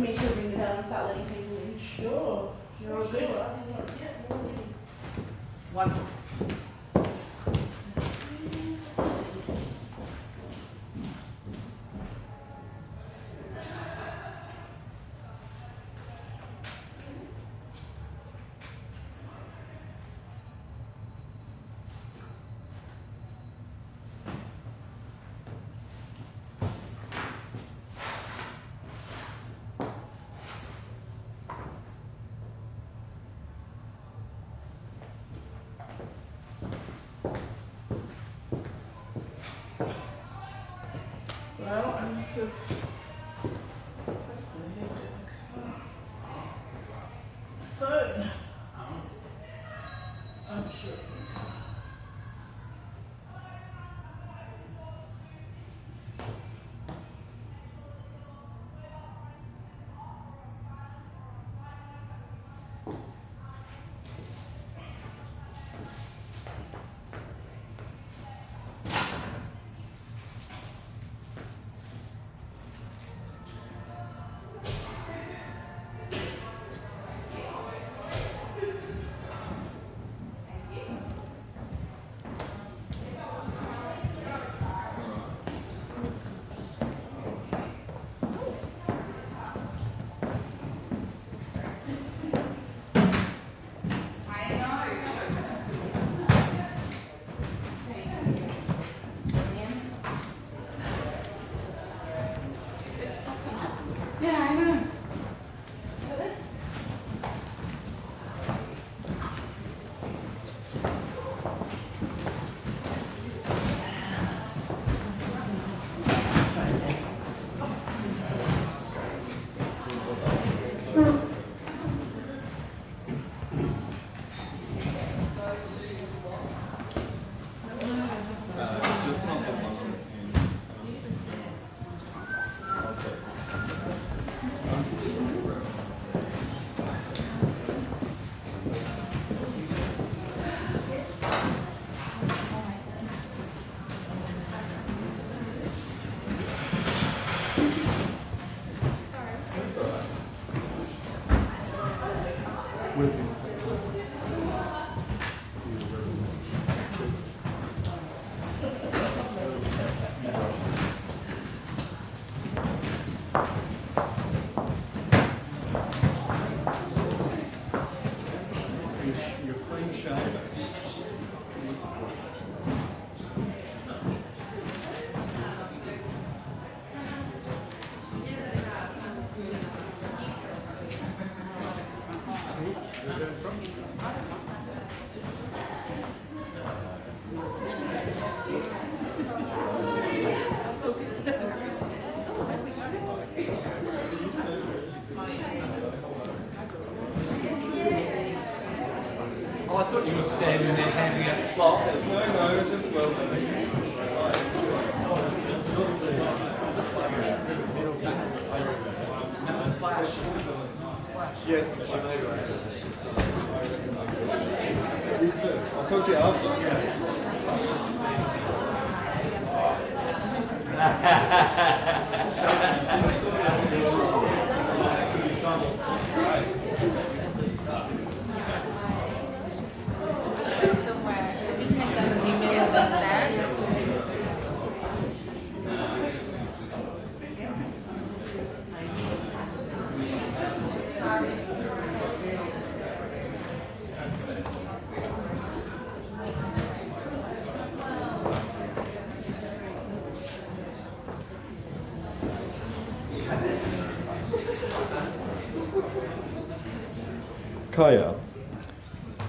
For me to ring the bell and start letting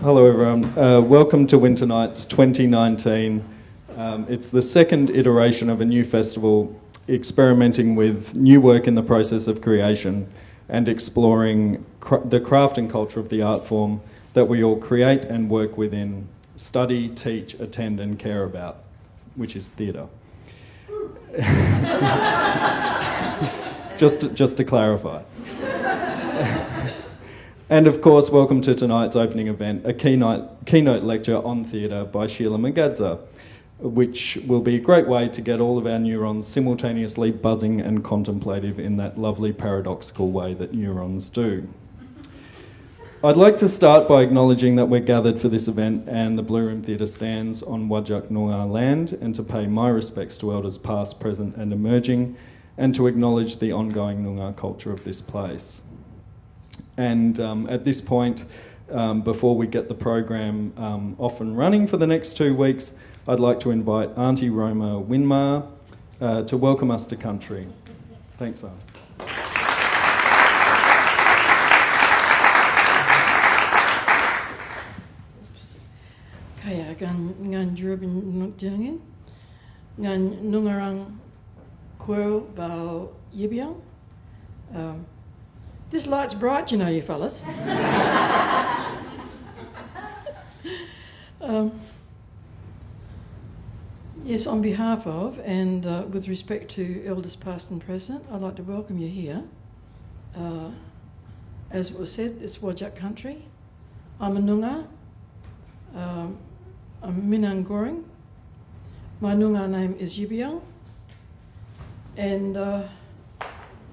Hello, everyone. Uh, welcome to Winter Nights 2019. Um, it's the second iteration of a new festival experimenting with new work in the process of creation and exploring the craft and culture of the art form that we all create and work within, study, teach, attend, and care about, which is theatre. just, just to clarify. And of course, welcome to tonight's opening event, a keynote, keynote lecture on theatre by Shelagh Magadza. which will be a great way to get all of our neurons simultaneously buzzing and contemplative in that lovely paradoxical way that neurons do. I'd like to start by acknowledging that we're gathered for this event and the Blue Room Theatre stands on Wajak Noongar land and to pay my respects to elders past, present and emerging and to acknowledge the ongoing Noongar culture of this place. And um, at this point, um, before we get the program um, off and running for the next two weeks, I'd like to invite Auntie Roma Winmar uh, to welcome us to country. Thanks, Aunt. Kaya gan ngan drubin nuk ngan nungarang quo bao yibiang. This light's bright, you know, you fellas. um, yes, on behalf of and uh, with respect to elders past and present, I'd like to welcome you here. Uh, as it was said, it's Wajak country. I'm a Noongar. Um, I'm Minang Goreng. My Noongar name is Yibiyung. And uh,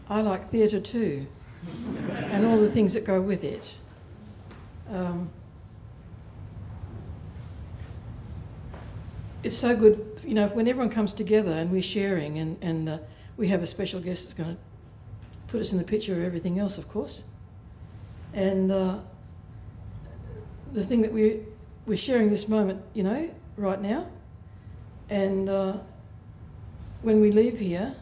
I like theatre too, and all the things that go with it. Um, it's so good, you know, when everyone comes together and we're sharing, and, and uh, we have a special guest that's going to put us in the picture of everything else, of course. And uh, the thing that we we're sharing this moment, you know, right now. And uh, when we leave here,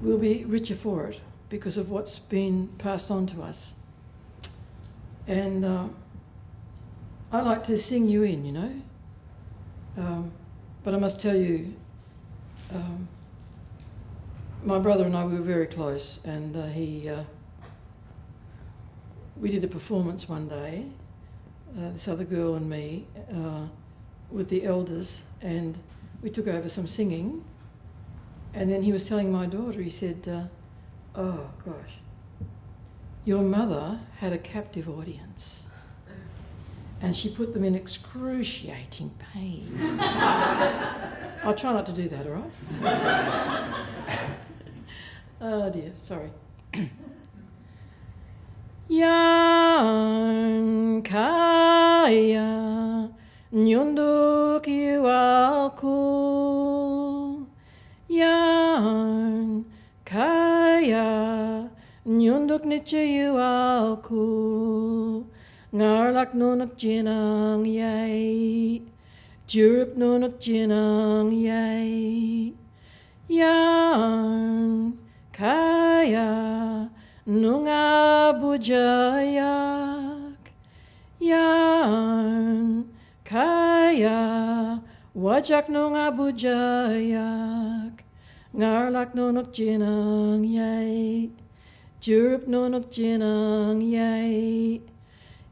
we'll be richer for it because of what's been passed on to us. And uh, I like to sing you in, you know. Um, but I must tell you, um, my brother and I we were very close, and uh, he. Uh, we did a performance one day, uh, this other girl and me, uh, with the elders, and we took over some singing. And then he was telling my daughter, he said, uh, Oh gosh, your mother had a captive audience. And she put them in excruciating pain. I'll try not to do that, all right? oh dear, sorry. Yan kaya nyunduk yu nyunduk niche yu aku Ngarlak nunuk jinang yay. Jurup nunuk jinang yay. Yan kaya Nunga bujayak yan kaya wajak nunga bujayak ngarlak nunuk jinang yay jurup nunuk jinang yay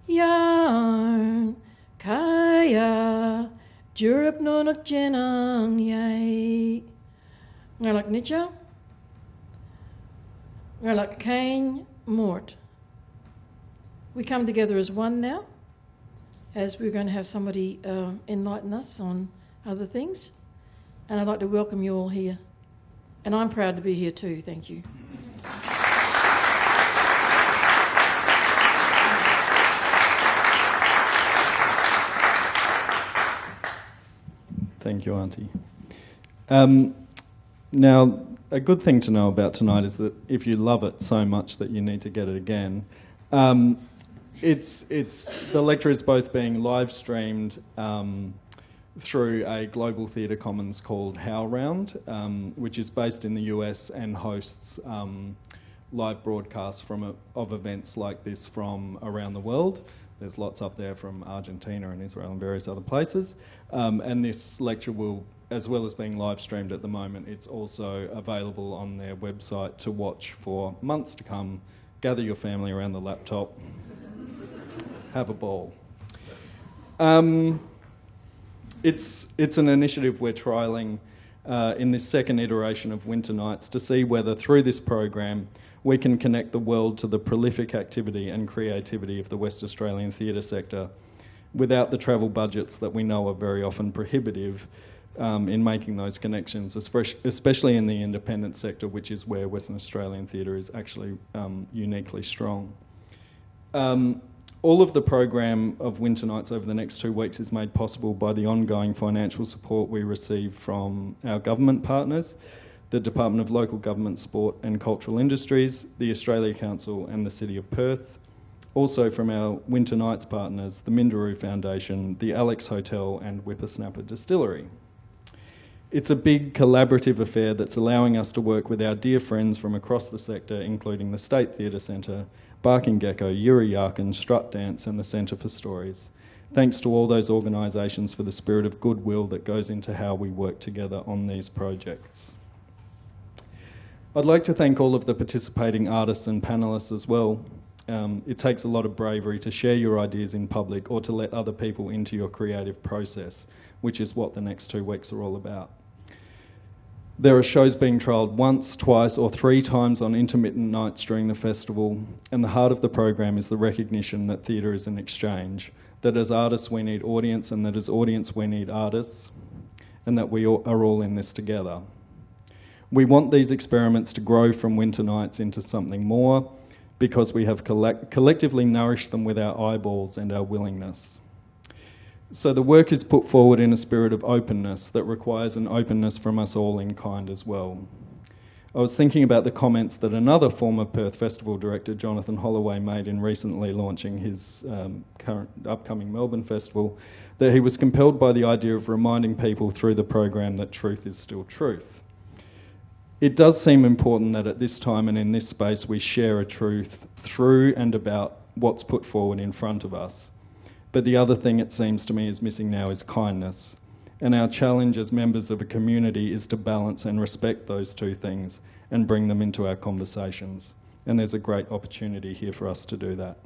yan kaya jurup nunuk jinang yay ngarlak nicha like Cain, Mort. We come together as one now, as we're going to have somebody uh, enlighten us on other things. And I'd like to welcome you all here. And I'm proud to be here too. Thank you. Thank you, Auntie. Um, now, a good thing to know about tonight is that if you love it so much that you need to get it again, um, it's it's the lecture is both being live streamed um, through a global theatre commons called HowlRound, um, which is based in the US and hosts um, live broadcasts from a, of events like this from around the world. There's lots up there from Argentina and Israel and various other places, um, and this lecture will as well as being live streamed at the moment, it's also available on their website to watch for months to come. Gather your family around the laptop, have a ball. Um, it's, it's an initiative we're trialling uh, in this second iteration of Winter Nights to see whether through this program we can connect the world to the prolific activity and creativity of the West Australian theatre sector without the travel budgets that we know are very often prohibitive um, in making those connections, especially, in the independent sector, which is where Western Australian theatre is actually um, uniquely strong. Um, all of the program of Winter Nights over the next two weeks is made possible by the ongoing financial support we receive from our government partners, the Department of Local Government, Sport and Cultural Industries, the Australia Council and the City of Perth. Also from our Winter Nights partners, the Minderoo Foundation, the Alex Hotel and Whippersnapper Distillery. It's a big collaborative affair that's allowing us to work with our dear friends from across the sector, including the State Theatre Centre, Barking Gecko, Yirra Yaakin, Strut Dance, and the Centre for Stories. Thanks to all those organisations for the spirit of goodwill that goes into how we work together on these projects. I'd like to thank all of the participating artists and panellists as well. Um, it takes a lot of bravery to share your ideas in public or to let other people into your creative process, which is what the next two weeks are all about. There are shows being trialled once, twice, or three times on intermittent nights during the festival, and the heart of the program is the recognition that theatre is an exchange, that as artists we need audience, and that as audience we need artists, and that we are all in this together. We want these experiments to grow from winter nights into something more because we have collect- collectively nourished them with our eyeballs and our willingness. So the work is put forward in a spirit of openness that requires an openness from us all in kind as well. I was thinking about the comments that another former Perth Festival director, Jonathan Holloway, made in recently launching his um, current upcoming Melbourne Festival, that he was compelled by the idea of reminding people through the program that truth is still truth. It does seem important that at this time and in this space we share a truth through and about what's put forward in front of us. But the other thing it seems to me is missing now is kindness. And our challenge as members of a community is to balance and respect those two things and bring them into our conversations. And there's a great opportunity here for us to do that.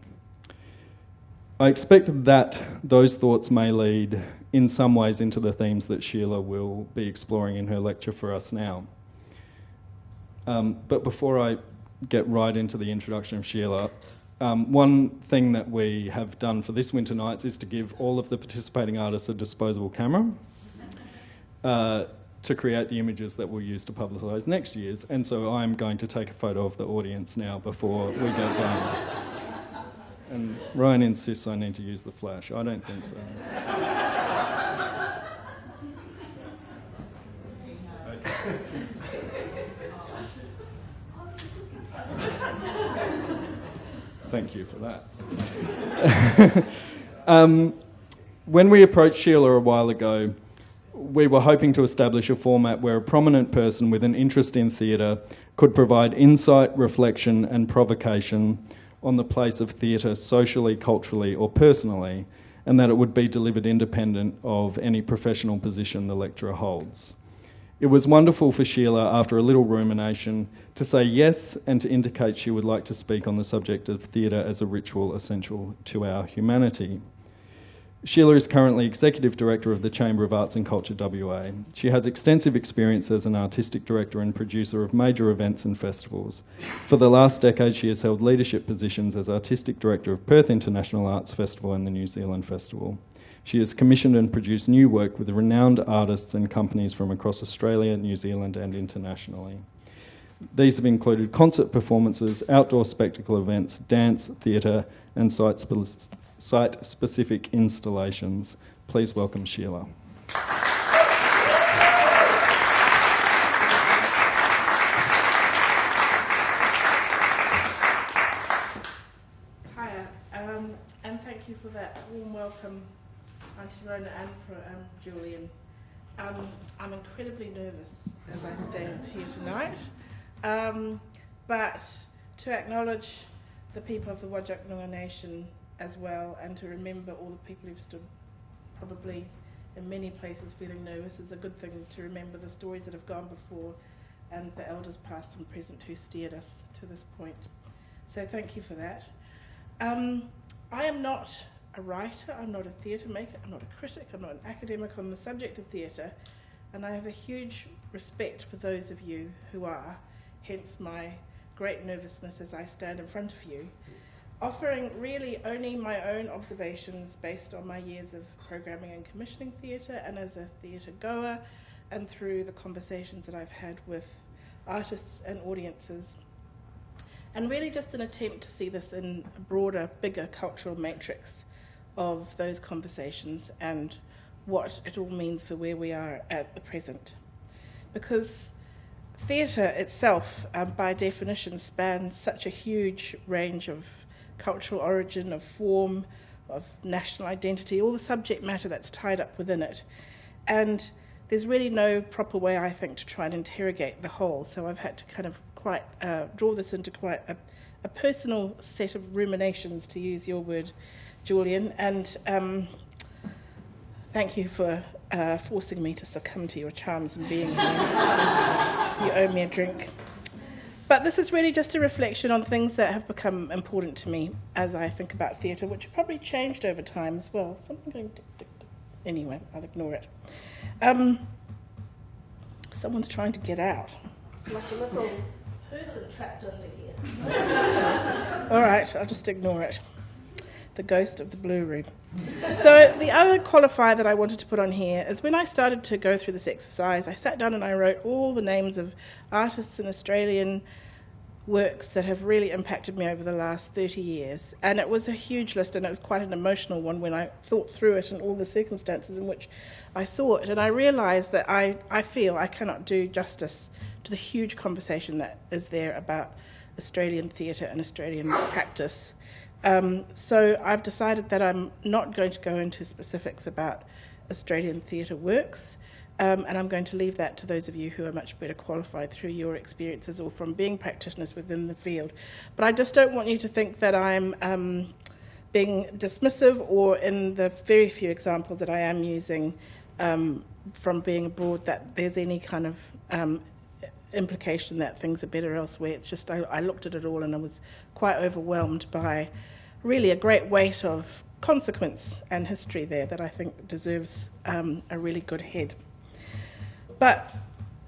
I expect that those thoughts may lead in some ways into the themes that Shelagh will be exploring in her lecture for us now. Um, but before I get right into the introduction of Shelagh, um, one thing that we have done for this winter nights is to give all of the participating artists a disposable camera uh, to create the images that we'll use to publicise next year's. And so I'm going to take a photo of the audience now before we go going. and Ryan insists I need to use the flash. I don't think so. Thank you for that. um, when we approached Shelagh a while ago, we were hoping to establish a format where a prominent person with an interest in theatre could provide insight, reflection, and provocation on the place of theatre socially, culturally, or personally, and that it would be delivered independent of any professional position the lecturer holds. It was wonderful for Shelagh, after a little rumination, to say yes and to indicate she would like to speak on the subject of theatre as a ritual essential to our humanity. Shelagh is currently Executive Director of the Chamber of Arts and Culture WA. She has extensive experience as an artistic director and producer of major events and festivals. For the last decade, she has held leadership positions as Artistic Director of Perth International Arts Festival and the New Zealand Festival. She has commissioned and produced new work with renowned artists and companies from across Australia, New Zealand, and internationally. These have included concert performances, outdoor spectacle events, dance, theatre, and site, spe- site specific installations. Please welcome Shelagh. Hiya, um, and thank you for that warm welcome, And for um, Julian. Um, I'm incredibly nervous as I stand here tonight, um, but to acknowledge the people of the Wajak Noongar Nation as well, and to remember all the people who've stood probably in many places feeling nervous is a good thing to remember the stories that have gone before and the elders past and present who steered us to this point. So thank you for that. Um, I am not a writer, I'm not a theatre maker, I'm not a critic, I'm not an academic on the subject of theatre, and I have a huge respect for those of you who are, hence my great nervousness as I stand in front of you. offering really only my own observations based on my years of programming and commissioning theatre and as a theatre goer and through the conversations that I've had with artists and audiences. And really just an attempt to see this in a broader, bigger cultural matrix of those conversations and what it all means for where we are at the present. Because theatre itself, um, by definition, spans such a huge range of cultural origin, of form, of national identity, all the subject matter that's tied up within it. And there's really no proper way, I think, to try and interrogate the whole. So I've had to kind of quite uh, draw this into quite a, a, personal set of ruminations, to use your word, Julian. And um, thank you for uh, forcing me to succumb to your charms and being here. you owe me a drink. But this is really just a reflection on things that have become important to me as I think about theatre, which have probably changed over time as well. Something going tick, tick, tick. Anyway, I'll ignore it. Um, someone's trying to get out. Like a little person trapped under here. All right, I'll just ignore it. The ghost of the blue room. So, the other qualifier that I wanted to put on here is when I started to go through this exercise, I sat down and I wrote all the names of artists in Australian works that have really impacted me over the last 30 years. And it was a huge list, and it was quite an emotional one when I thought through it and all the circumstances in which I saw it. And I realised that I, I feel I cannot do justice to the huge conversation that is there about Australian theatre and Australian practice. Um, so I've decided that I'm not going to go into specifics about Australian theatre works. Um, and I'm going to leave that to those of you who are much better qualified through your experiences or from being practitioners within the field. But I just don't want you to think that I'm um, being dismissive or in the very few examples that I am using um, from being abroad that there's any kind of um, implication that things are better elsewhere. It's just I, I looked at it all and I was quite overwhelmed by really a great weight of consequence and history there that I think deserves um, a really good head. But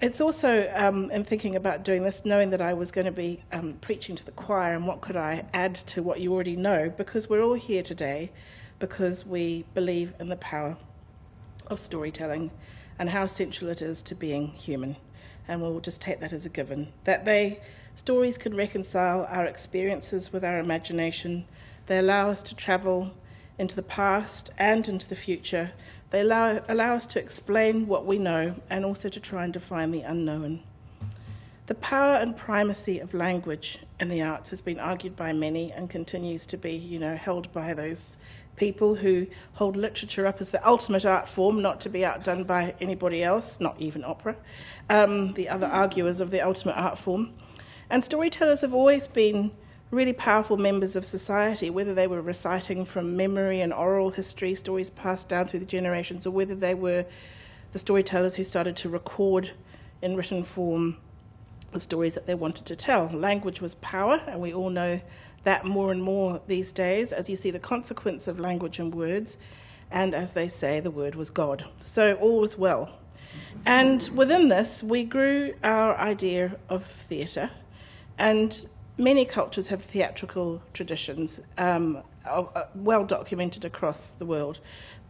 it's also, um, in thinking about doing this, knowing that I was going to be um, preaching to the choir and what could I add to what you already know, because we're all here today because we believe in the power of storytelling and how central it is to being human. And we'll just take that as a given. That they, stories can reconcile our experiences with our imagination, they allow us to travel into the past and into the future they allow, allow us to explain what we know and also to try and define the unknown. The power and primacy of language in the arts has been argued by many and continues to be, you know, held by those people who hold literature up as the ultimate art form, not to be outdone by anybody else, not even opera, um, the other arguers of the ultimate art form. And storytellers have always been really powerful members of society, whether they were reciting from memory and oral history, stories passed down through the generations, or whether they were the storytellers who started to record in written form the stories that they wanted to tell. Language was power, and we all know that more and more these days as you see the consequence of language and words. And as they say, the word was God. So all was well. And within this, we grew our idea of theatre. And many cultures have theatrical traditions, um, uh, well documented across the world.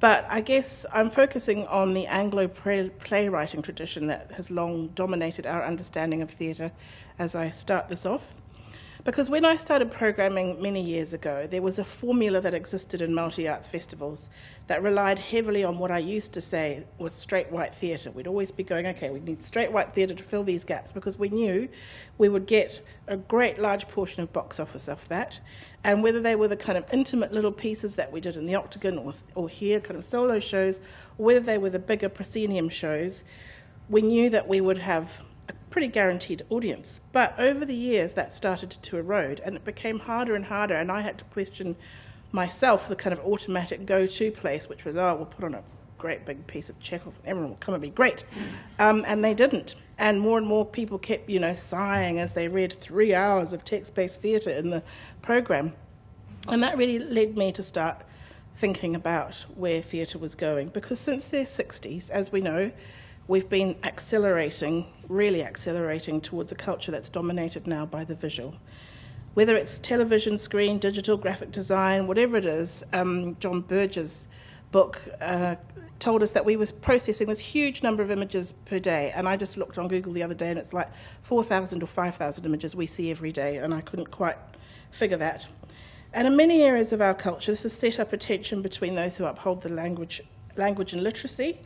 But I guess I'm focusing on the Anglo playwriting tradition that has long dominated our understanding of theatre as I start this off. Because when I started programming many years ago, there was a formula that existed in multi arts festivals that relied heavily on what I used to say was straight white theatre. We'd always be going, okay, we need straight white theatre to fill these gaps because we knew we would get a great large portion of box office off that. And whether they were the kind of intimate little pieces that we did in the Octagon or, or here, kind of solo shows, or whether they were the bigger proscenium shows, we knew that we would have pretty guaranteed audience. But over the years, that started to erode and it became harder and harder. And I had to question myself the kind of automatic go to place, which was, oh, we'll put on a great big piece of Chekhov and everyone will come and be great. Um, and they didn't. And more and more people kept, you know, sighing as they read three hours of text based theatre in the program. And that really led me to start thinking about where theatre was going. Because since the 60s, as we know, we've been accelerating, really accelerating towards a culture that's dominated now by the visual. whether it's television, screen, digital, graphic design, whatever it is. Um, John Berger's book uh, told us that we were processing this huge number of images per day. And I just looked on Google the other day and it's like 4,000 or 5,000 images we see every day. And I couldn't quite figure that. And in many areas of our culture, this has set up a tension between those who uphold the language, language and literacy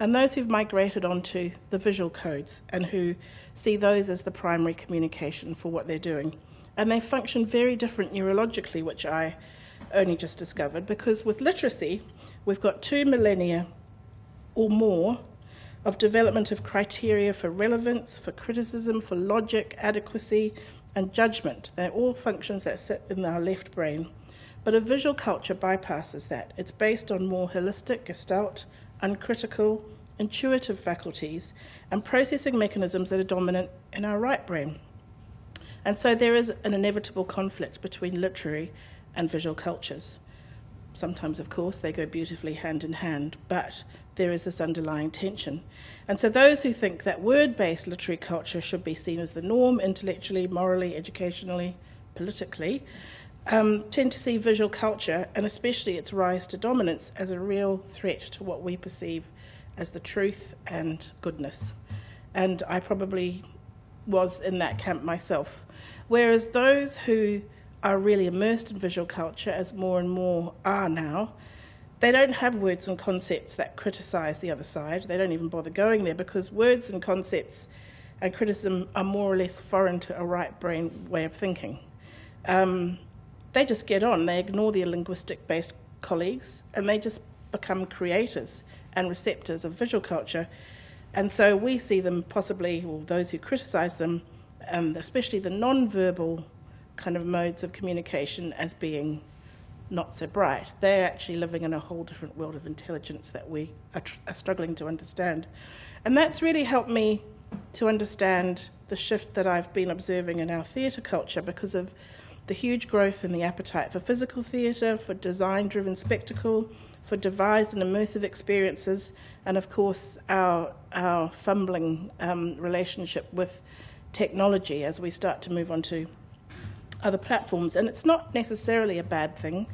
and those who've migrated onto the visual codes and who see those as the primary communication for what they're doing. And they function very different neurologically, which I only just discovered, because with literacy, we've got two millennia or more of development of criteria for relevance, for criticism, for logic, adequacy, and judgment. They're all functions that sit in our left brain. But a visual culture bypasses that. It's based on more holistic, gestalt, uncritical, intuitive faculties and processing mechanisms that are dominant in our right brain. And so there is an inevitable conflict between literary and visual cultures. Sometimes, of course, they go beautifully hand in hand, but there is this underlying tension. And so, those who think that word based literary culture should be seen as the norm intellectually, morally, educationally, politically, um, tend to see visual culture, and especially its rise to dominance, as a real threat to what we perceive as the truth and goodness. And I probably was in that camp myself. Whereas those who are really immersed in visual culture, as more and more are now, they don't have words and concepts that criticize the other side. They don't even bother going there because words and concepts and criticism are more or less foreign to a right brain way of thinking. Um, they just get on, they ignore their linguistic based colleagues, and they just become creators and receptors of visual culture. And so we see them possibly, or those who criticize them, um, especially the non-verbal kind of modes of communication, as being not so bright. They're actually living in a whole different world of intelligence that we are, are struggling to understand. And that's really helped me to understand the shift that I've been observing in our theatre culture because of the huge growth in the appetite for physical theatre, for design driven spectacle, for devised and immersive experiences, and of course, our, our fumbling um, relationship with technology as we start to move on to other platforms. And it's not necessarily a bad thing,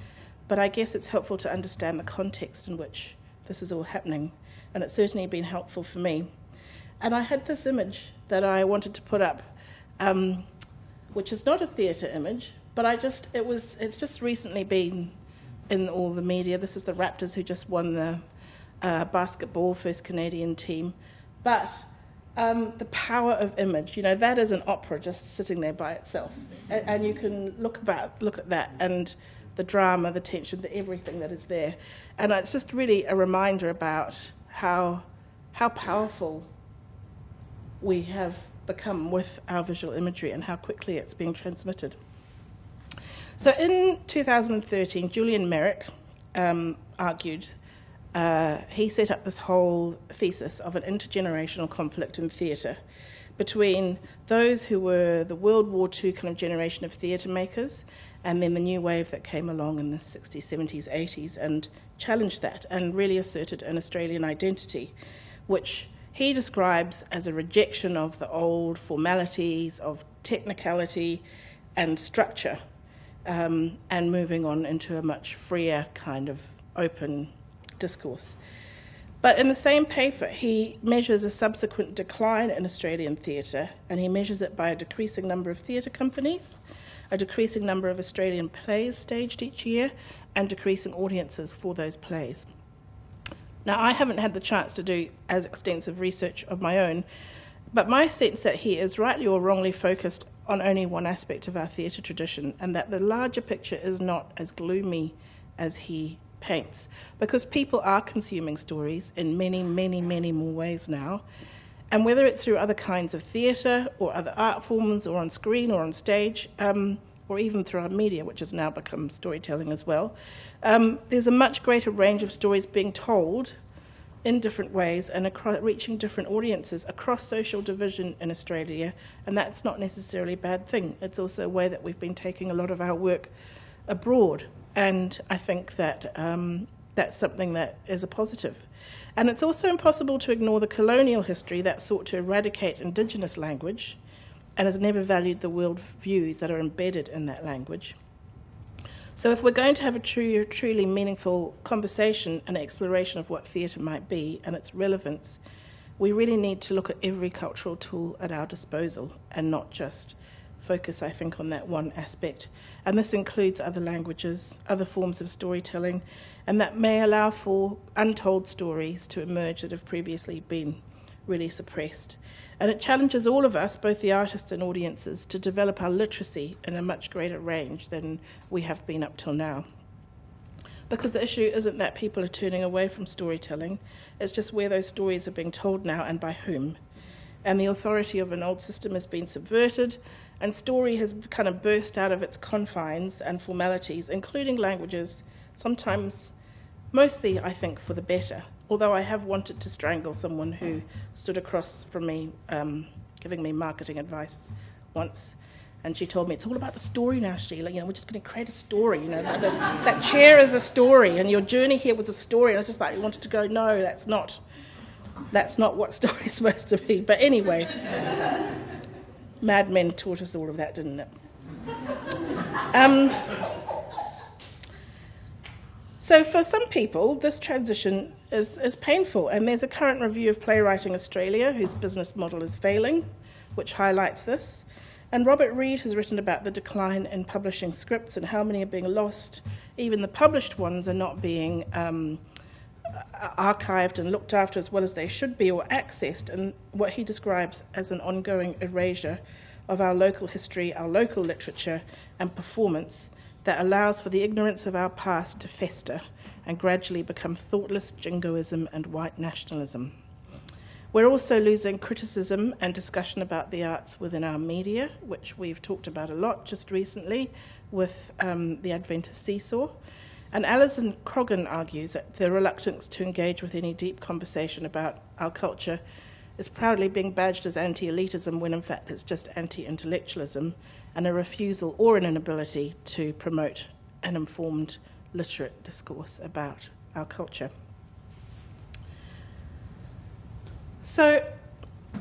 but I guess it's helpful to understand the context in which this is all happening. And it's certainly been helpful for me. And I had this image that I wanted to put up, um, which is not a theatre image, but I just, it was, it's just recently been in all the media. This is the Raptors who just won the uh, basketball first Canadian team. But um, the power of image, you know, that is an opera just sitting there by itself. And, and you can look about, look at that and the drama, the tension, the everything that is there. And it's just really a reminder about how, how powerful we have become with our visual imagery and how quickly it's being transmitted. So in 2013, Julian Meyrick um, argued, uh, he set up this whole thesis of an intergenerational conflict in theatre between those who were the World War II kind of generation of theatre makers and then the new wave that came along in the 60s, 70s, 80s and challenged that and really asserted an Australian identity, which he describes as a rejection of the old formalities, of technicality and structure um, and moving on into a much freer kind of open discourse. But in the same paper, he measures a subsequent decline in Australian theatre, and he measures it by a decreasing number of theatre companies, a decreasing number of Australian plays staged each year, and decreasing audiences for those plays. Now, I haven't had the chance to do as extensive research of my own, but my sense that he is rightly or wrongly focused on only one aspect of our theatre tradition, and that the larger picture is not as gloomy as he paints. Because people are consuming stories in many, many, many more ways now. And whether it's through other kinds of theatre or other art forms or on screen or on stage, um, or even through our media, which has now become storytelling as well, um, there's a much greater range of stories being told in different ways and across, reaching different audiences across social division in Australia, and that's not necessarily a bad thing. It's also a way that we've been taking a lot of our work abroad, and I think that um, that's something that is a positive. And it's also impossible to ignore the colonial history that sought to eradicate Indigenous language and has never valued the world views that are embedded in that language. So, if we're going to have a true, truly meaningful conversation and exploration of what theatre might be and its relevance, we really need to look at every cultural tool at our disposal and not just focus, I think, on that one aspect. And this includes other languages, other forms of storytelling, and that may allow for untold stories to emerge that have previously been really suppressed. And it challenges all of us, both the artists and audiences, to develop our literacy in a much greater range than we have been up till now. Because the issue isn't that people are turning away from storytelling, it's just where those stories are being told now and by whom. And the authority of an old system has been subverted, and story has kind of burst out of its confines and formalities, including languages, sometimes, mostly, I think, for the better. Although I have wanted to strangle someone who stood across from me, um, giving me marketing advice once. And she told me, it's all about the story now, Shelagh. You know, we're just going to create a story. You know, that, that, chair is a story, and your journey here was a story. And I was just like, you wanted to go, no, that's not. That's not what story is supposed to be. But anyway, Mad Men taught us all of that, didn't it? Um, so, for some people, this transition is, is painful, and there's a current review of Playwriting Australia, whose business model is failing, which highlights this. And Robert Reid has written about the decline in publishing scripts and how many are being lost. Even the published ones are not being um, archived and looked after as well as they should be or accessed, and what he describes as an ongoing erasure of our local history, our local literature, and performance that allows for the ignorance of our past to fester and gradually become thoughtless jingoism and white nationalism. We're also losing criticism and discussion about the arts within our media, which we've talked about a lot just recently with um, the advent of Seesaw. And Alison Croggon argues that the reluctance to engage with any deep conversation about our culture is proudly being badged as anti elitism when in fact it's just anti intellectualism and a refusal or an inability to promote an informed literate discourse about our culture. So,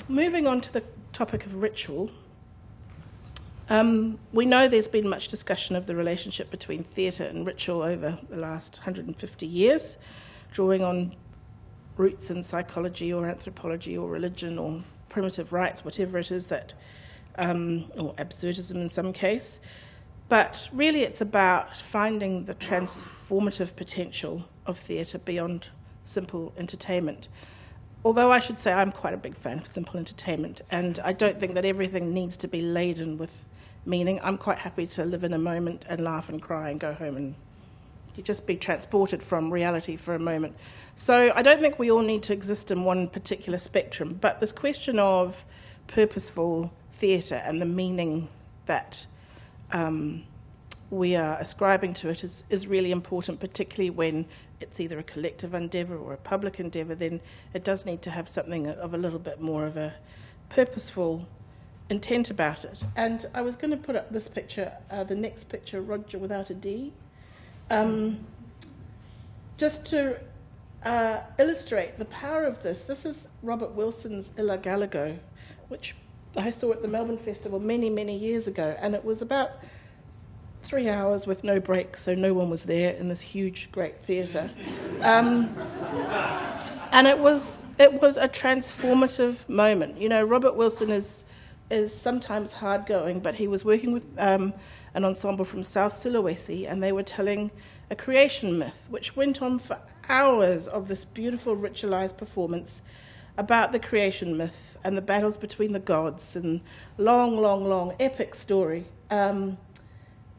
moving on to the topic of ritual, um, we know there's been much discussion of the relationship between theatre and ritual over the last 150 years, drawing on roots in psychology or anthropology or religion or primitive rites, whatever it is that, um, or absurdism in some case. But really, it's about finding the transformative potential of theatre beyond simple entertainment. Although I should say I'm quite a big fan of simple entertainment, and I don't think that everything needs to be laden with meaning. I'm quite happy to live in a moment and laugh and cry and go home and just be transported from reality for a moment. So I don't think we all need to exist in one particular spectrum, but this question of purposeful theatre and the meaning that um, we are ascribing to it is, is really important, particularly when it's either a collective endeavour or a public endeavour, then it does need to have something of a little bit more of a purposeful intent about it. And I was going to put up this picture, uh, the next picture, Roger without a D, um, just to uh, illustrate the power of this. This is Robert Wilson's I La Galigo, which I saw at the Melbourne Festival many, many years ago, and it was about three hours with no break, so no one was there in this huge, great theatre. Um, and it was it was a transformative moment. You know, Robert Wilson is is sometimes hard going, but he was working with um, an ensemble from South Sulawesi, and they were telling a creation myth, which went on for hours of this beautiful ritualized performance about the creation myth and the battles between the gods and long, long, long epic story. Um,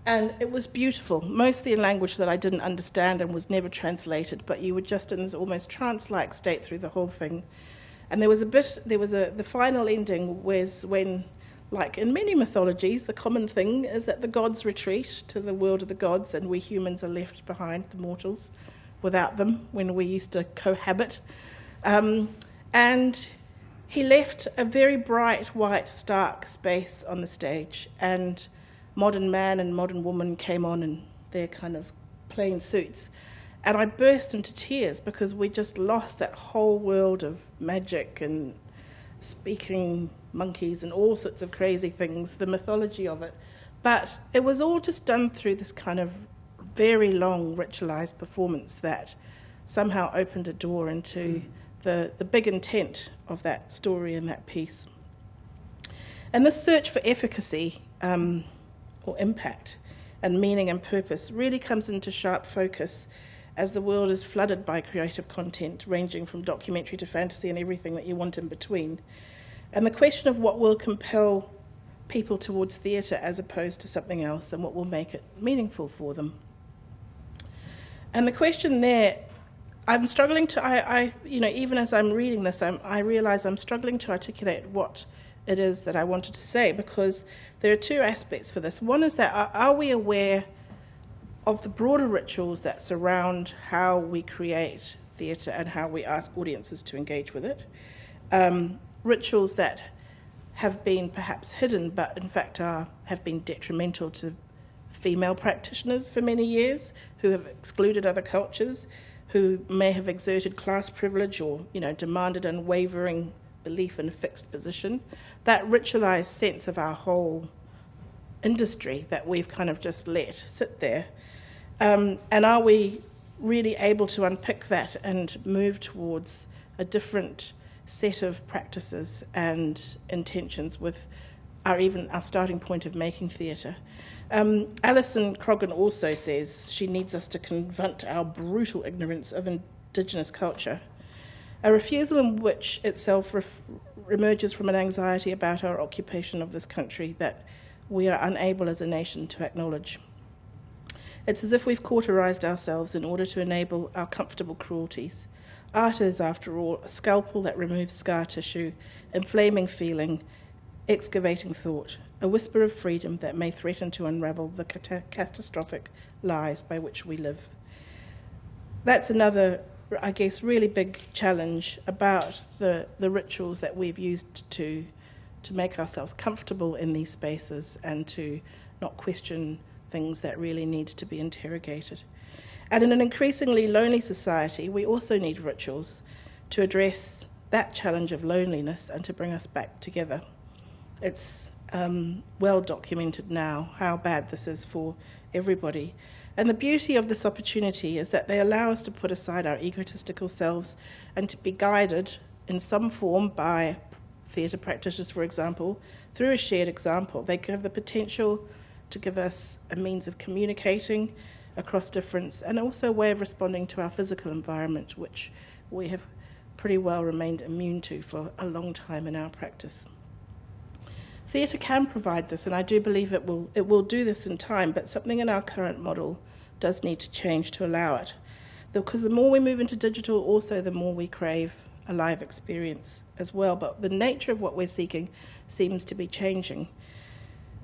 and it was beautiful, mostly in language that I didn't understand and was never translated, but you were just in this almost trance like state through the whole thing. And there was a bit, there was a, the final ending was when, like in many mythologies, the common thing is that the gods retreat to the world of the gods and we humans are left behind, the mortals, without them when we used to cohabit. Um, and he left a very bright, white, stark space on the stage. And modern man and modern woman came on in their kind of plain suits. And I burst into tears because we just lost that whole world of magic and speaking monkeys and all sorts of crazy things, the mythology of it. But it was all just done through this kind of very long ritualized performance that somehow opened a door into mm. The, the big intent of that story and that piece. And this search for efficacy um, or impact and meaning and purpose really comes into sharp focus as the world is flooded by creative content, ranging from documentary to fantasy and everything that you want in between. And the question of what will compel people towards theatre as opposed to something else and what will make it meaningful for them. And the question there, I'm struggling to, I, I you know, even as I'm reading this, I'm, I realize I'm struggling to articulate what it is that I wanted to say because there are two aspects for this. One is that are, are we aware of the broader rituals that surround how we create theatre and how we ask audiences to engage with it? Um, rituals that have been perhaps hidden but in fact are, have been detrimental to female practitioners for many years who have excluded other cultures, who may have exerted class privilege or you know, demanded unwavering belief in a fixed position. That ritualized sense of our whole industry that we've kind of just let sit there. Um, and are we really able to unpick that and move towards a different set of practices and intentions with our even our starting point of making theatre? Um, Alison Croggon also says she needs us to confront our brutal ignorance of Indigenous culture a refusal in which itself emerges from an anxiety about our occupation of this country that we are unable as a nation to acknowledge. It's as if we've cauterized ourselves in order to enable our comfortable cruelties. Art is, after all, a scalpel that removes scar tissue, inflaming feeling, excavating thought, a whisper of freedom that may threaten to unravel the cat- catastrophic lies by which we live. That's another I guess, really big challenge about the, the rituals that we've used to, to make ourselves comfortable in these spaces and to not question things that really need to be interrogated. And in an increasingly lonely society, we also need rituals to address that challenge of loneliness and to bring us back together. It's um, well documented now how bad this is for everybody. And the beauty of this opportunity is that they allow us to put aside our egotistical selves and to be guided in some form by theatre practitioners, for example, through a shared example. They have the potential to give us a means of communicating across difference and also a way of responding to our physical environment, which we have pretty well remained immune to for a long time in our practice. Theatre can provide this, and I do believe it will, it will do this in time, but something in our current model does need to change to allow it. Because the more we move into digital, also the more we crave a live experience as well. But the nature of what we're seeking seems to be changing.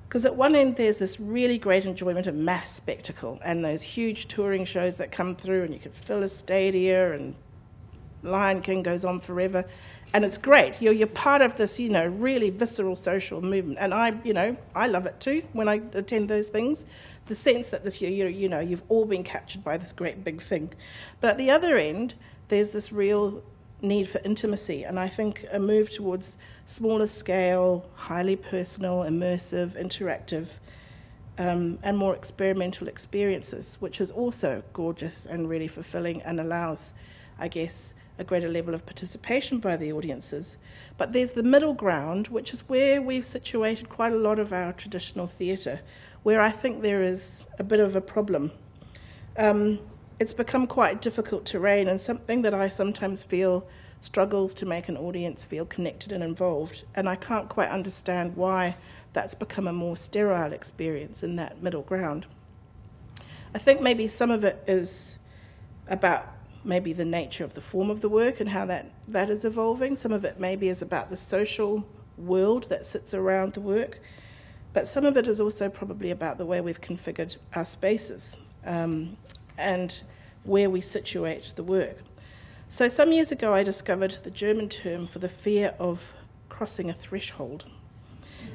Because at one end, there's this really great enjoyment of mass spectacle and those huge touring shows that come through, and you can fill a stadia, and Lion King goes on forever. And it's great. You're, you're part of this, you know, really visceral social movement. And I, you know, I love it too when I attend those things the sense that this, you, you know, you've all been captured by this great big thing. But at the other end, there's this real need for intimacy, and I think a move towards smaller scale, highly personal, immersive, interactive, um, and more experimental experiences, which is also gorgeous and really fulfilling and allows, I guess, a greater level of participation by the audiences. But there's the middle ground, which is where we've situated quite a lot of our traditional theatre, where I think there is a bit of a problem. Um, it's become quite difficult terrain and something that I sometimes feel struggles to make an audience feel connected and involved. And I can't quite understand why that's become a more sterile experience in that middle ground. I think maybe some of it is about maybe the nature of the form of the work and how that, that is evolving. Some of it maybe is about the social world that sits around the work. But some of it is also probably about the way we've configured our spaces um, and where we situate the work. So, some years ago, I discovered the German term for the fear of crossing a threshold.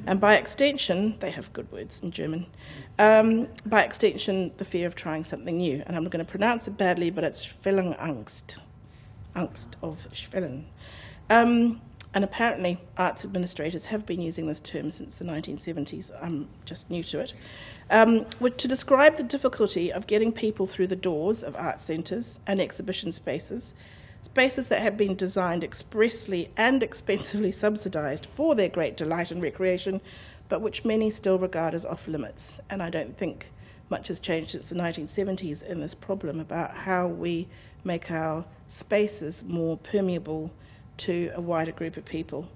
And by extension, they have good words in German. Um, by extension, the fear of trying something new. And I'm going to pronounce it badly, but it's Schwellenangst. Angst of Schwellen. Um, and apparently, arts administrators have been using this term since the 1970s. I'm just new to it. Um, to describe the difficulty of getting people through the doors of art centres and exhibition spaces, spaces that have been designed expressly and expensively subsidised for their great delight and recreation, but which many still regard as off limits. And I don't think much has changed since the 1970s in this problem about how we make our spaces more permeable to a wider group of people.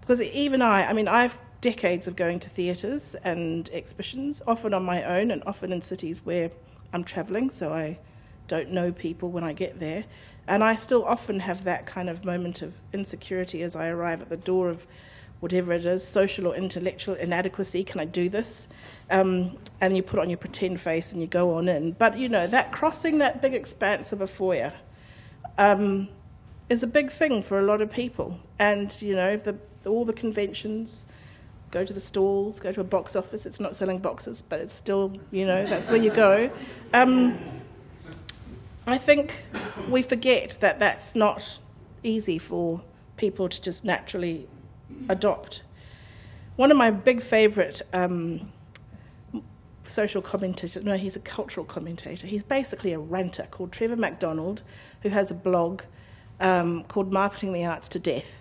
Because even I, I mean, I've decades of going to theatres and exhibitions, often on my own and often in cities where I'm travelling, so I don't know people when I get there. And I still often have that kind of moment of insecurity as I arrive at the door of whatever it is, social or intellectual inadequacy. Can I do this? Um, and you put on your pretend face and you go on in. But you know, that crossing that big expanse of a foyer um, is a big thing for a lot of people. And you know, the, all the conventions, go to the stalls, go to a box office. It's not selling boxes, but it's still, you know, that's where you go. Um, I think we forget that that's not easy for people to just naturally adopt. One of my big favourite um, social commentators, no, he's a cultural commentator. He's basically a ranter called Trevor O'Donnell, who has a blog um, called Marketing the Arts to Death.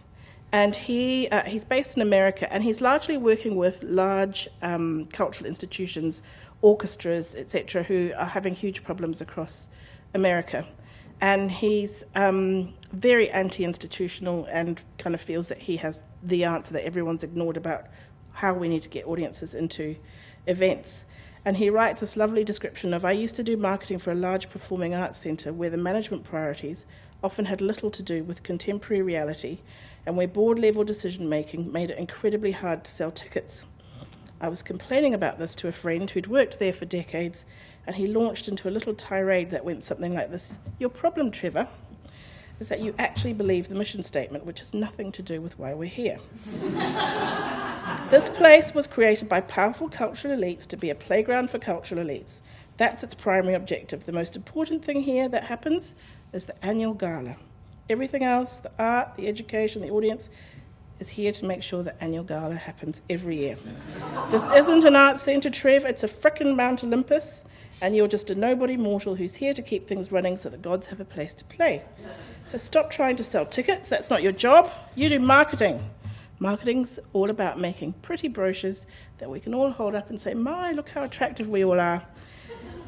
And he, uh, he's based in America, and he's largely working with large um, cultural institutions, orchestras, etc., who are having huge problems across America. And he's um, very anti institutional and kind of feels that he has the answer that everyone's ignored about how we need to get audiences into events. And he writes this lovely description of I used to do marketing for a large performing arts centre where the management priorities often had little to do with contemporary reality and where board level decision making made it incredibly hard to sell tickets. I was complaining about this to a friend who'd worked there for decades, and he launched into a little tirade that went something like this Your problem, Trevor, is that you actually believe the mission statement, which has nothing to do with why we're here. this place was created by powerful cultural elites to be a playground for cultural elites. That's its primary objective. The most important thing here that happens is the annual gala. Everything else, the art, the education, the audience, is here to make sure that annual gala happens every year. this isn't an art centre, Trev, it's a frickin' Mount Olympus, and you're just a nobody mortal who's here to keep things running so the gods have a place to play. So stop trying to sell tickets, that's not your job. You do marketing. Marketing's all about making pretty brochures that we can all hold up and say, My, look how attractive we all are.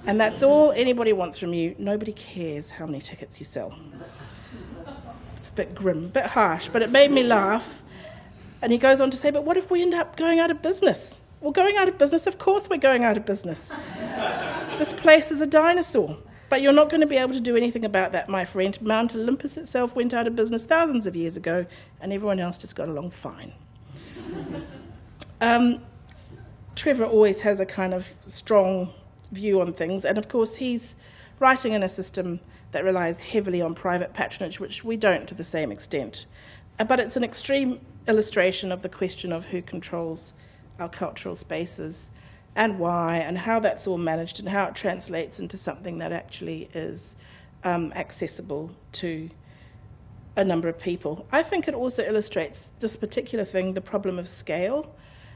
And that's all anybody wants from you. Nobody cares how many tickets you sell. It's a bit grim, a bit harsh, but it made me laugh. And he goes on to say, But what if we end up going out of business? Well, going out of business, of course we're going out of business. This place is a dinosaur. But you're not going to be able to do anything about that, my friend. Mount Olympus itself went out of business thousands of years ago, and everyone else just got along fine. um, Trevor always has a kind of strong view on things, and of course, he's writing in a system that relies heavily on private patronage, which we don't to the same extent. Uh, but it's an extreme illustration of the question of who controls our cultural spaces and why and how that's all managed and how it translates into something that actually is um, accessible to a number of people. I think it also illustrates this particular thing, the problem of scale.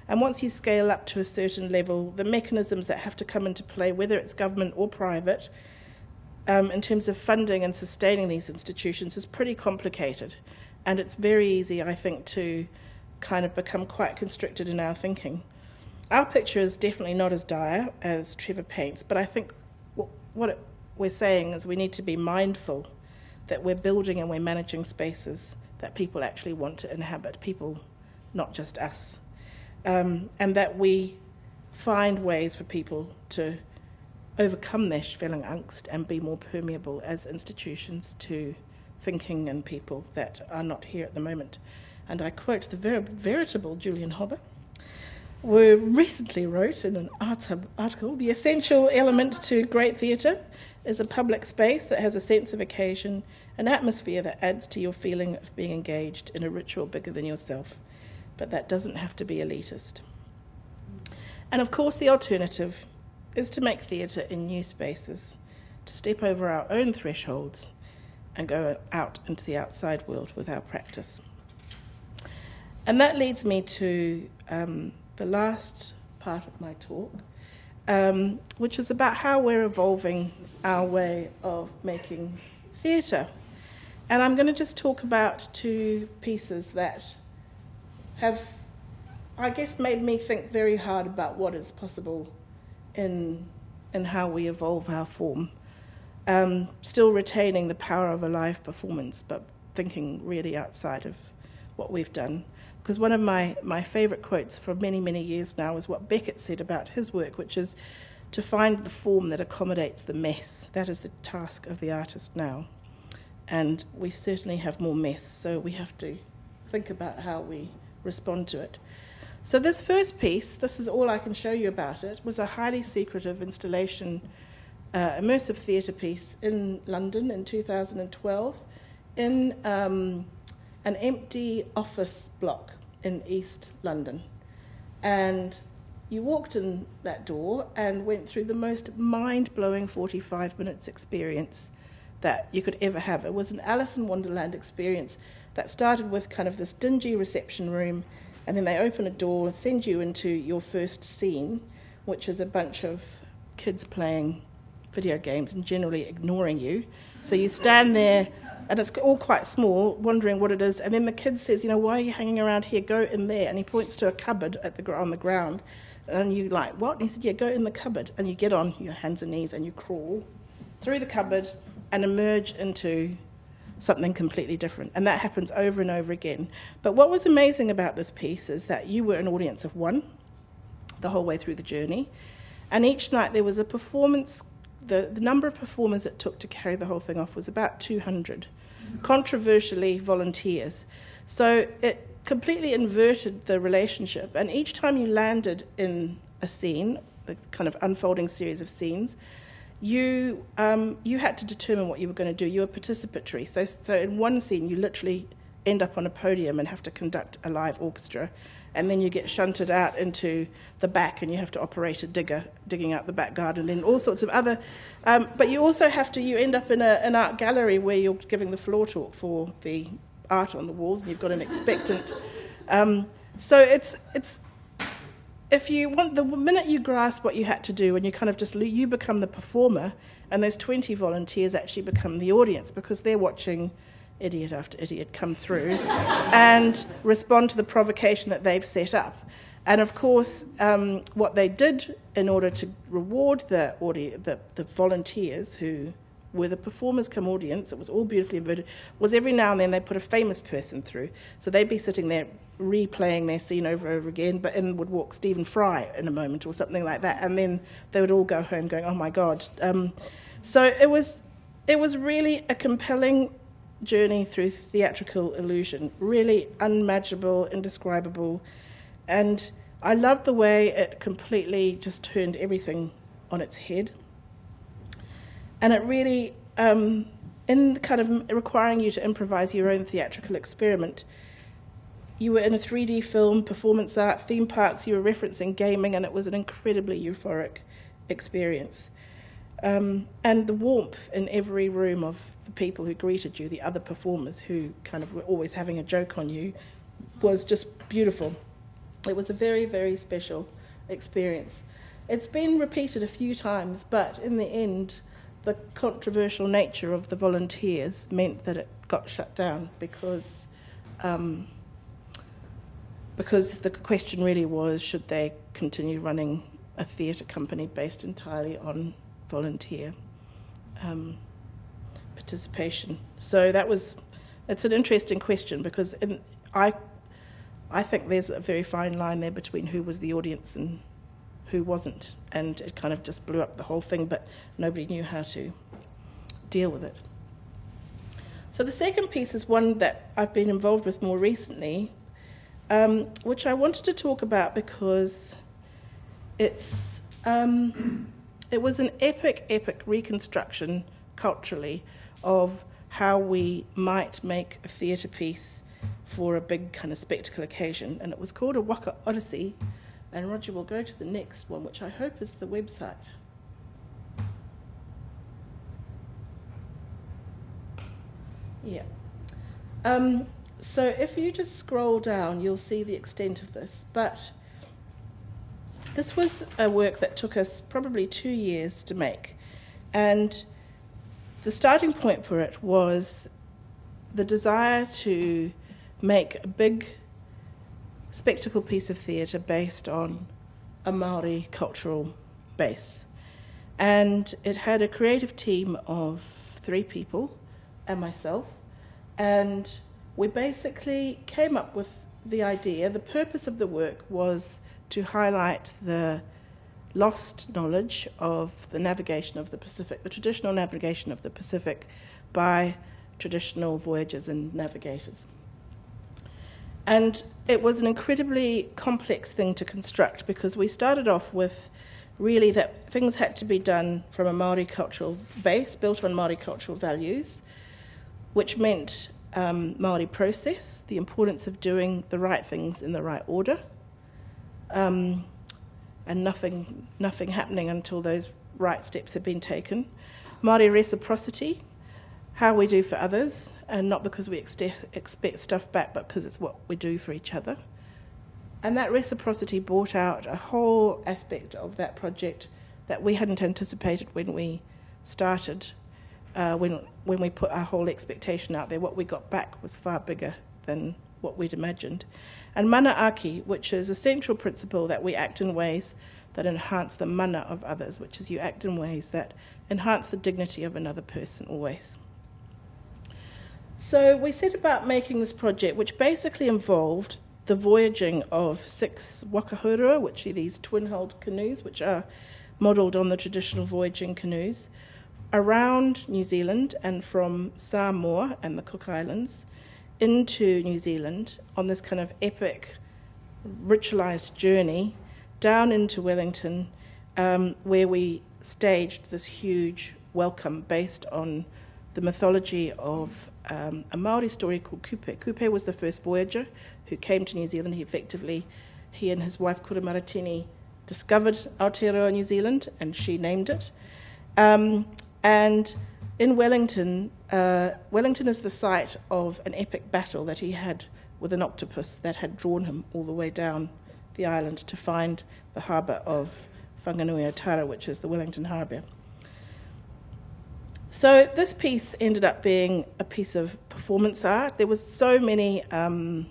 And once you scale up to a certain level, the mechanisms that have to come into play, whether it's government or private, um, in terms of funding and sustaining these institutions, is pretty complicated. And it's very easy, I think, to kind of become quite constricted in our thinking. Our picture is definitely not as dire as Trevor paints, but I think what we're saying is we need to be mindful that we're building and we're managing spaces that people actually want to inhabit, people, not just us um, and that we find ways for people to overcome their Schwellenangst and be more permeable as institutions to thinking and people that are not here at the moment. And I quote the ver- veritable Julian Hobber, who recently wrote in an Arts Hub article The essential element to great theatre is a public space that has a sense of occasion, an atmosphere that adds to your feeling of being engaged in a ritual bigger than yourself but that doesn't have to be elitist. And of course, the alternative is to make theatre in new spaces, to step over our own thresholds and go out into the outside world with our practice. And that leads me to um, the last part of my talk, um, which is about how we're evolving our way of making theatre. And I'm going to just talk about two pieces that have, I guess, made me think very hard about what is possible in, in how we evolve our form. Um, still retaining the power of a live performance, but thinking really outside of what we've done. Because one of my, my favourite quotes for many, many years now is what Beckett said about his work, which is to find the form that accommodates the mess. That is the task of the artist now. And we certainly have more mess, so we have to think about how we respond to it. So, this first piece, this is all I can show you about it, was a highly secretive installation, uh, immersive theatre piece in London in 2012 in um, an empty office block in East London. And you walked in that door and went through the most mind blowing 45 minutes experience that you could ever have. It was an Alice in Wonderland experience that started with kind of this dingy reception room, and then they open a door and send you into your first scene, which is a bunch of kids playing video games and generally ignoring you. So you stand there, and it's all quite small, wondering what it is. And then the kid says, "You know, why are you hanging around here? Go in there." And he points to a cupboard at the on the ground, and you like what? And he said, "Yeah, go in the cupboard." And you get on your hands and knees and you crawl through the cupboard and emerge into something completely different. And that happens over and over again. But what was amazing about this piece is that you were an audience of one the whole way through the journey. And each night there was a performance, the, the number of performers it took to carry the whole thing off was about 200, controversially volunteers. So it completely inverted the relationship. And each time you landed in a scene, the kind of unfolding series of scenes, you um, you had to determine what you were going to do. You were participatory. So so in one scene, you literally end up on a podium and have to conduct a live orchestra, and then you get shunted out into the back and you have to operate a digger digging out the back garden and then all sorts of other. Um, but you also have to you end up in a, an art gallery where you're giving the floor talk for the art on the walls, and you've got an expectant. Um, so it's it's if you want the minute you grasp what you had to do and you kind of just you become the performer and those 20 volunteers actually become the audience because they're watching idiot after idiot come through and respond to the provocation that they've set up and of course um, what they did in order to reward the, audi- the, the volunteers who were the performers come audience, it was all beautifully inverted, was every now and then they put a famous person through. So they'd be sitting there replaying their scene over and over again, but in would walk Stephen Fry in a moment or something like that, and then they would all go home going, "Oh my God!" Um, so it was, it was really a compelling journey through theatrical illusion, really unmanageable, indescribable, and I loved the way it completely just turned everything on its head, and it really. Um, in kind of requiring you to improvise your own theatrical experiment, you were in a 3D film, performance art, theme parks, you were referencing gaming, and it was an incredibly euphoric experience. Um, and the warmth in every room of the people who greeted you, the other performers who kind of were always having a joke on you, was just beautiful. It was a very, very special experience. It's been repeated a few times, but in the end, the controversial nature of the volunteers meant that it got shut down because. Um, because the question really was should they continue running a theatre company based entirely on volunteer um, participation. So that was, it's an interesting question because in, I, I think there's a very fine line there between who was the audience and who wasn't, and it kind of just blew up the whole thing, but nobody knew how to deal with it. So the second piece is one that I've been involved with more recently, um, which I wanted to talk about because it's um, it was an epic, epic reconstruction culturally of how we might make a theatre piece for a big kind of spectacle occasion, and it was called a Waka Odyssey. And Roger will go to the next one, which I hope is the website. Yeah. Um, so if you just scroll down, you'll see the extent of this. But this was a work that took us probably two years to make. And the starting point for it was the desire to make a big spectacle piece of theatre based on a Maori cultural base. And it had a creative team of three people and myself. And we basically came up with the idea. The purpose of the work was to highlight the lost knowledge of the navigation of the Pacific, the traditional navigation of the Pacific by traditional voyagers and navigators. And it was an incredibly complex thing to construct because we started off with really that things had to be done from a Maori cultural base, built on Maori cultural values, which meant um, Maori process, the importance of doing the right things in the right order, um, and nothing, nothing happening until those right steps have been taken. Maori reciprocity, how we do for others, and not because we ex- expect stuff back, but because it's what we do for each other. And that reciprocity brought out a whole aspect of that project that we hadn't anticipated when we started. Uh, when when we put our whole expectation out there, what we got back was far bigger than what we'd imagined. And manaaki, which is a central principle that we act in ways that enhance the mana of others, which is you act in ways that enhance the dignity of another person always. So we set about making this project, which basically involved the voyaging of six waka hourua, which are these twin-hulled canoes, which are modelled on the traditional voyaging canoes, around New Zealand and from Samoa and the Cook Islands into New Zealand on this kind of epic, ritualized journey down into Wellington, um, where we staged this huge welcome based on the mythology of um, a Maori story called Kupe. Kupe was the first voyager who came to New Zealand. He effectively, he and his wife Kura Maratini discovered Aotearoa New Zealand, and she named it. Um, and in Wellington, uh, Wellington is the site of an epic battle that he had with an octopus that had drawn him all the way down the island to find the harbour of Whanganui-a-Tara, which is the Wellington harbour. So this piece ended up being a piece of performance art. There was so many, um,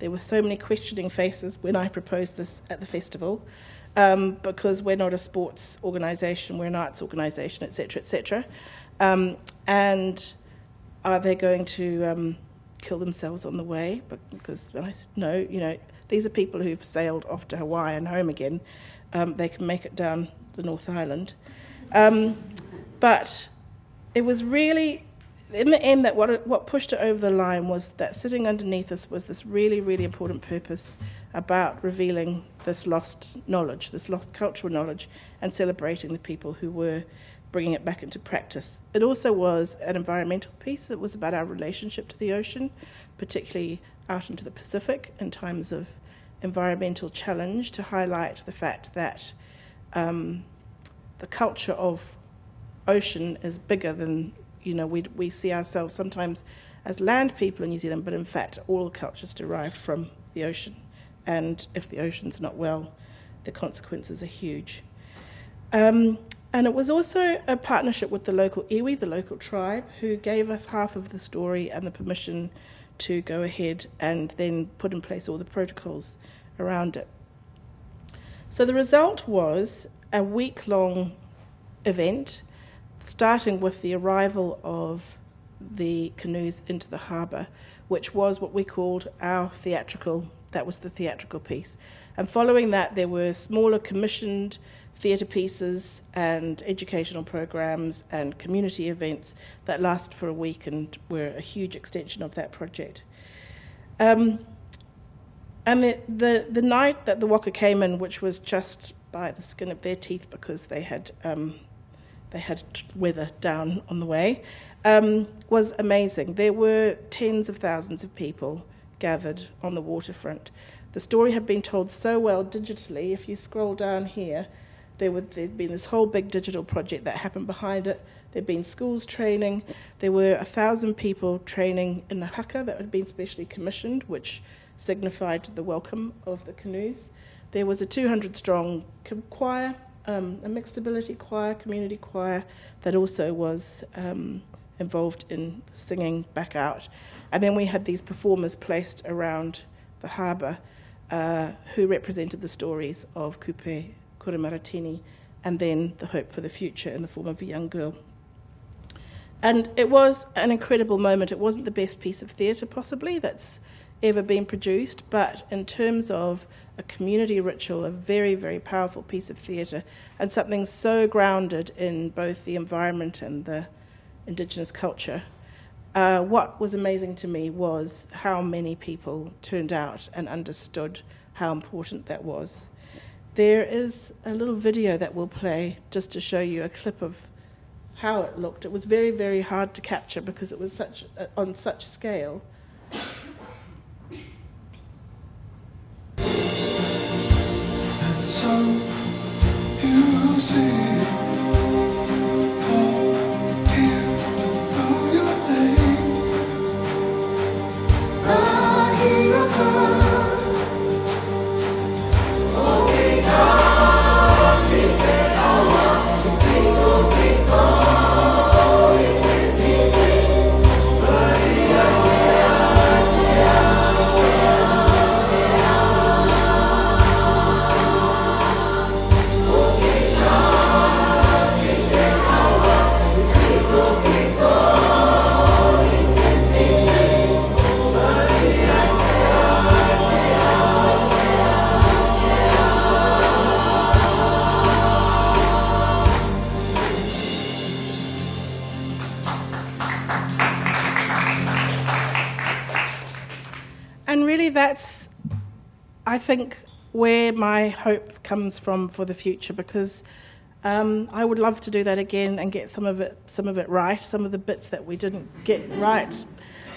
there were so many questioning faces when I proposed this at the festival, um, because we're not a sports organisation, we're an arts organisation, etc., etc. Um, and are they going to um, kill themselves on the way? Because I said no, you know, these are people who've sailed off to Hawaii and home again. Um, they can make it down the North Island. Um, but it was really, in the end, that what, what pushed it over the line was that sitting underneath us was this really, really important purpose about revealing this lost knowledge, this lost cultural knowledge, and celebrating the people who were bringing it back into practice. It also was an environmental piece. It was about our relationship to the ocean, particularly out into the Pacific in times of environmental challenge, to highlight the fact that um, the culture of ocean is bigger than you know we we see ourselves sometimes as land people in New Zealand, but in fact all cultures derive from the ocean, and if the ocean's not well, the consequences are huge. Um, and it was also a partnership with the local iwi, the local tribe, who gave us half of the story and the permission to go ahead and then put in place all the protocols around it. So the result was a week long event, starting with the arrival of the canoes into the harbour, which was what we called our theatrical, that was the theatrical piece. And following that, there were smaller commissioned theatre pieces and educational programs and community events that last for a week and were a huge extension of that project. Um, and the, the, the, night that the Waka came in, which was just by the skin of their teeth because they had, um, they had weather down on the way, um, was amazing. There were tens of thousands of people gathered on the waterfront. The story had been told so well digitally. If you scroll down here, There would there'd been this whole big digital project that happened behind it. There'd been schools training. There were a thousand people training in the haka that had been specially commissioned, which signified the welcome of the canoes. There was a 200 strong choir, um, a mixed ability choir, community choir, that also was um, involved in singing back out. And then we had these performers placed around the harbour uh, who represented the stories of Kupe Kuramaratini and then the hope for the future in the form of a young girl. And it was an incredible moment. It wasn't the best piece of theatre, possibly, that's ever been produced, but in terms of a community ritual, a very, very powerful piece of theatre, and something so grounded in both the environment and the Indigenous culture. Uh, what was amazing to me was how many people turned out and understood how important that was. There is a little video that we'll play just to show you a clip of how it looked. It was very, very hard to capture because it was such uh, on such scale. I think, where my hope comes from for the future because um, I would love to do that again and get some of it, some of it right, some of the bits that we didn't get right.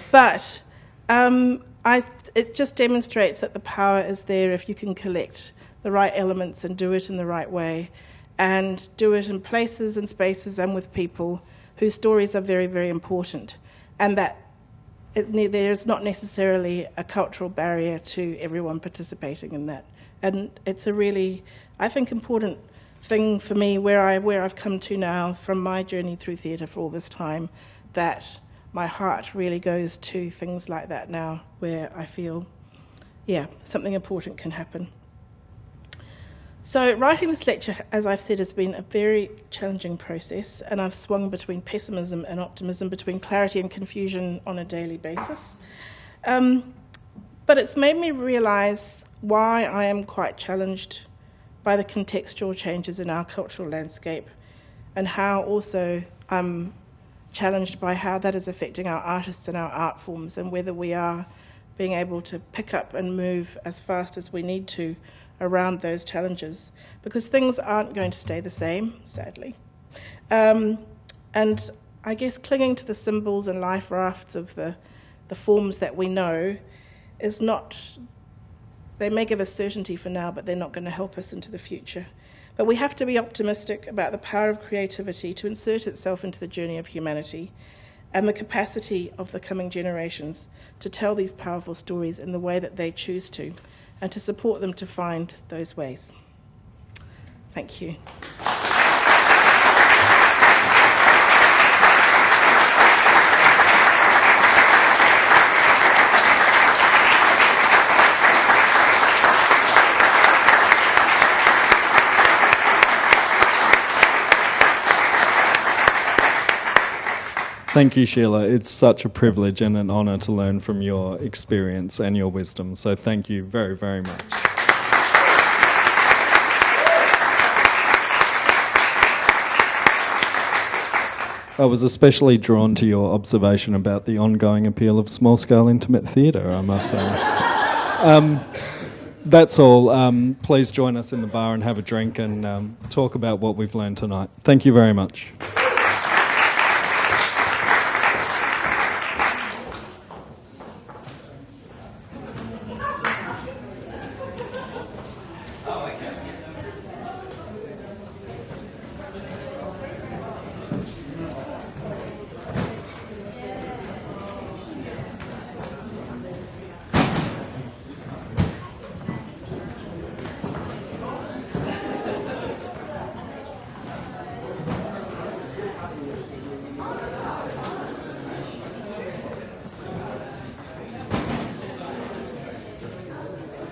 But um, I, it just demonstrates that the power is there if you can collect the right elements and do it in the right way, and do it in places and spaces and with people whose stories are very, very important, and that it, there's not necessarily a cultural barrier to everyone participating in that. And it's a really, I think, important thing for me where, I, where I've come to now from my journey through theatre for all this time, that my heart really goes to things like that now, where I feel, yeah, something important can happen. So, writing this lecture, as I've said, has been a very challenging process, and I've swung between pessimism and optimism, between clarity and confusion on a daily basis. Um, but it's made me realise why I am quite challenged by the contextual changes in our cultural landscape, and how also I'm challenged by how that is affecting our artists and our art forms, and whether we are being able to pick up and move as fast as we need to around those challenges because things aren't going to stay the same, sadly. Um, and I guess clinging to the symbols and life rafts of the, the forms that we know is not, they may give us certainty for now, but they're not going to help us into the future. But we have to be optimistic about the power of creativity to insert itself into the journey of humanity and the capacity of the coming generations to tell these powerful stories in the way that they choose to and to support them to find those ways. Thank you. Thank you, Shelagh. It's such a privilege and an honour to learn from your experience and your wisdom. So, thank you very, very much. I was especially drawn to your observation about the ongoing appeal of small scale intimate theatre, I must say. um, that's all. Um, please join us in the bar and have a drink and um, talk about what we've learned tonight. Thank you very much.